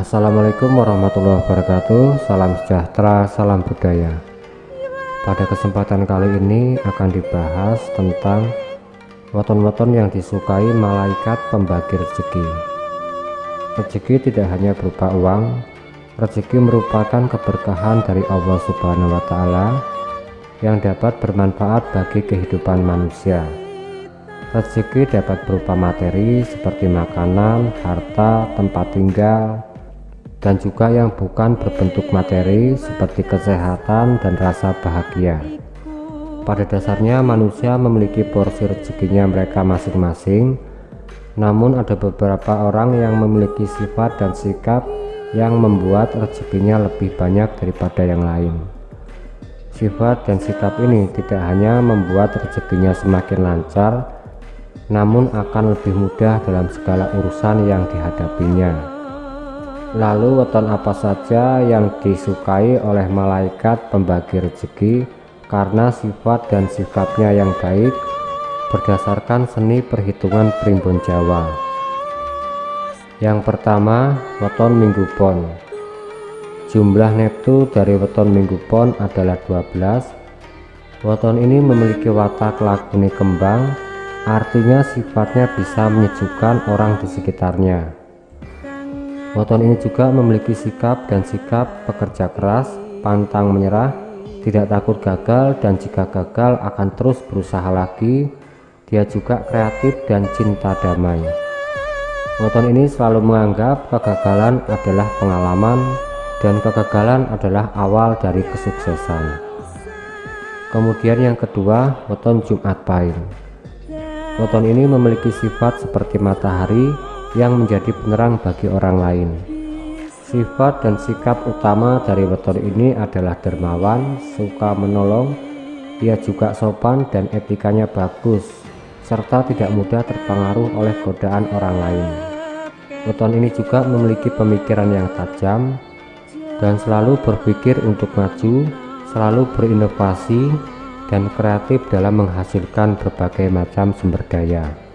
Assalamualaikum warahmatullahi wabarakatuh. Salam sejahtera, salam budaya. Pada kesempatan kali ini akan dibahas tentang Weton-weton yang disukai malaikat pembagi rezeki Rezeki tidak hanya berupa uang Rezeki merupakan keberkahan dari Allah subhanahu wa ta'ala Yang dapat bermanfaat bagi kehidupan manusia. Rezeki dapat berupa materi seperti makanan, harta, tempat tinggal, dan juga yang bukan berbentuk materi seperti kesehatan dan rasa bahagia. Pada dasarnya manusia memiliki porsi rezekinya mereka masing-masing, namun ada beberapa orang yang memiliki sifat dan sikap yang membuat rezekinya lebih banyak daripada yang lain. Sifat dan sikap ini tidak hanya membuat rezekinya semakin lancar, namun akan lebih mudah dalam segala urusan yang dihadapinya. Lalu weton apa saja yang disukai oleh malaikat pembagi rezeki karena sifat dan sikapnya yang baik berdasarkan seni perhitungan primbon Jawa. Yang pertama, weton minggu pon. Jumlah neptu dari weton minggu pon adalah 12. Weton ini memiliki watak lagune kembang artinya sifatnya bisa menyejukkan orang di sekitarnya. Weton ini juga memiliki sikap dan sikap pekerja keras, pantang menyerah, tidak takut gagal dan jika gagal akan terus berusaha lagi. Dia juga kreatif dan cinta damai. Weton ini selalu menganggap kegagalan adalah pengalaman dan kegagalan adalah awal dari kesuksesan. Kemudian yang kedua, weton Jumat Pahing. Weton ini memiliki sifat seperti matahari yang menjadi penerang bagi orang lain. Sifat dan sikap utama dari weton ini adalah dermawan, suka menolong, ia juga sopan dan etikanya bagus, serta tidak mudah terpengaruh oleh godaan orang lain. Weton ini juga memiliki pemikiran yang tajam dan selalu berpikir untuk maju, selalu berinovasi, dan kreatif dalam menghasilkan berbagai macam sumber daya.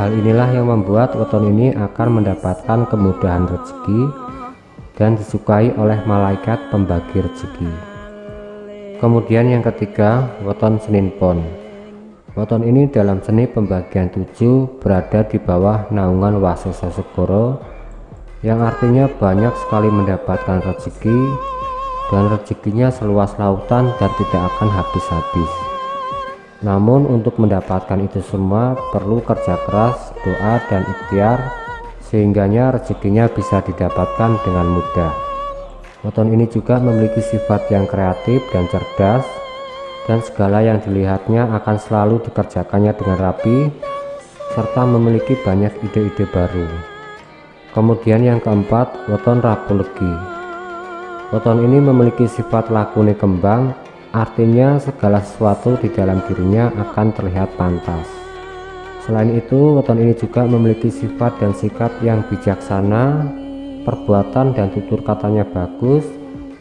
Hal inilah yang membuat weton ini akan mendapatkan kemudahan rezeki dan disukai oleh malaikat pembagi rezeki. Kemudian yang ketiga, weton Senin Pon. Weton ini dalam seni pembagian tujuh berada di bawah naungan Wasesa Segoro yang artinya banyak sekali mendapatkan rezeki dan rezekinya seluas lautan dan tidak akan habis-habis. Namun untuk mendapatkan itu semua perlu kerja keras, doa dan ikhtiar sehingganya rezekinya bisa didapatkan dengan mudah. Weton ini juga memiliki sifat yang kreatif dan cerdas dan segala yang dilihatnya akan selalu dikerjakannya dengan rapi serta memiliki banyak ide-ide baru. Kemudian yang keempat, weton Rabu Legi. Weton ini memiliki sifat lakune kembang, artinya segala sesuatu di dalam dirinya akan terlihat pantas. Selain itu, weton ini juga memiliki sifat dan sikap yang bijaksana, perbuatan dan tutur katanya bagus,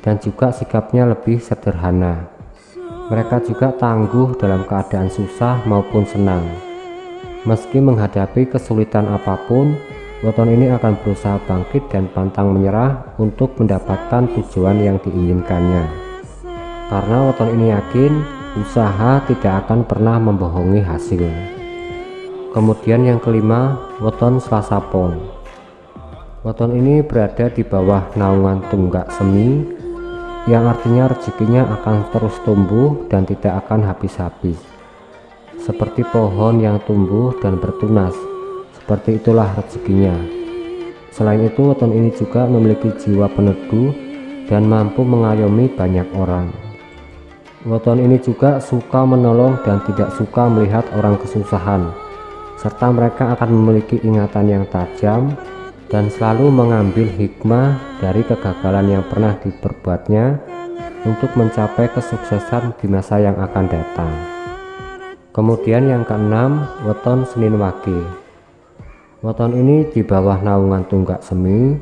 dan juga sikapnya lebih sederhana. Mereka juga tangguh dalam keadaan susah maupun senang. Meski menghadapi kesulitan apa pun, Weton ini akan berusaha bangkit dan pantang menyerah untuk mendapatkan tujuan yang diinginkannya. Karena weton ini yakin usaha tidak akan pernah membohongi hasil. Kemudian yang kelima, weton Selasa Pon. Weton ini berada di bawah naungan tunggak semi yang artinya rezekinya akan terus tumbuh dan tidak akan habis-habis. Seperti pohon yang tumbuh dan bertunas seperti itulah rezekinya. Selain itu, weton ini juga memiliki jiwa peneduh dan mampu mengayomi banyak orang. Weton ini juga suka menolong dan tidak suka melihat orang kesusahan, serta mereka akan memiliki ingatan yang tajam dan selalu mengambil hikmah dari kegagalan yang pernah diperbuatnya untuk mencapai kesuksesan di masa yang akan datang. Kemudian yang keenam, weton Senin Wage. Weton ini di bawah naungan tunggak semi,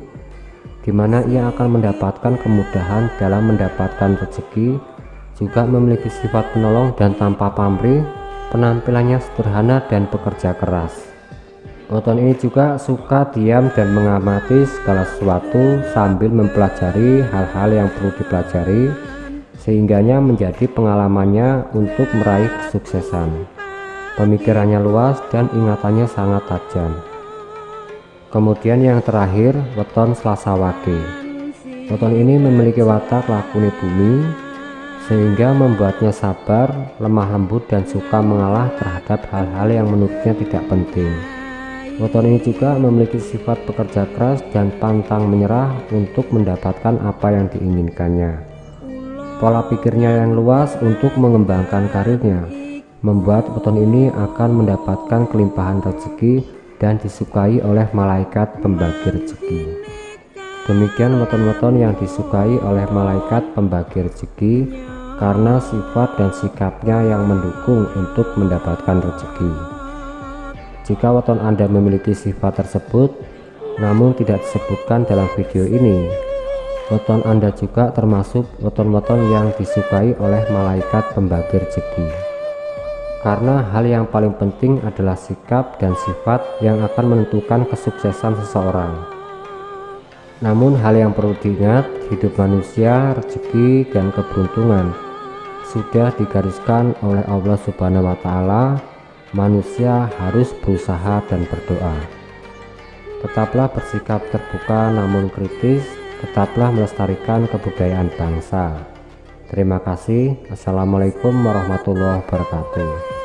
di mana ia akan mendapatkan kemudahan dalam mendapatkan rezeki, juga memiliki sifat penolong dan tanpa pamrih, penampilannya sederhana dan bekerja keras. Weton ini juga suka diam dan mengamati segala sesuatu sambil mempelajari hal-hal yang perlu dipelajari sehingganya menjadi pengalamannya untuk meraih kesuksesan. Pemikirannya luas dan ingatannya sangat tajam. Kemudian yang terakhir, weton Selasa Wage. Weton ini memiliki watak lakuni bumi sehingga membuatnya sabar, lemah lembut dan suka mengalah terhadap hal-hal yang menurutnya tidak penting. Weton ini juga memiliki sifat pekerja keras dan pantang menyerah untuk mendapatkan apa yang diinginkannya. Pola pikirnya yang luas untuk mengembangkan karirnya membuat weton ini akan mendapatkan kelimpahan rezeki dan disukai oleh malaikat pembagi rezeki. Demikian weton-weton yang disukai oleh malaikat pembagi rezeki karena sifat dan sikapnya yang mendukung untuk mendapatkan rezeki. Jika weton Anda memiliki sifat tersebut, namun tidak disebutkan dalam video ini, weton Anda juga termasuk weton-weton yang disukai oleh malaikat pembagi rezeki. Karena hal yang paling penting adalah sikap dan sifat yang akan menentukan kesuksesan seseorang. Namun hal yang perlu diingat, hidup manusia, rezeki, dan keberuntungan sudah digariskan oleh Allah Subhanahu wa taala, manusia harus berusaha dan berdoa. Tetaplah bersikap terbuka namun kritis, tetaplah melestarikan kebudayaan bangsa. Terima kasih. Assalamualaikum warahmatullahi wabarakatuh.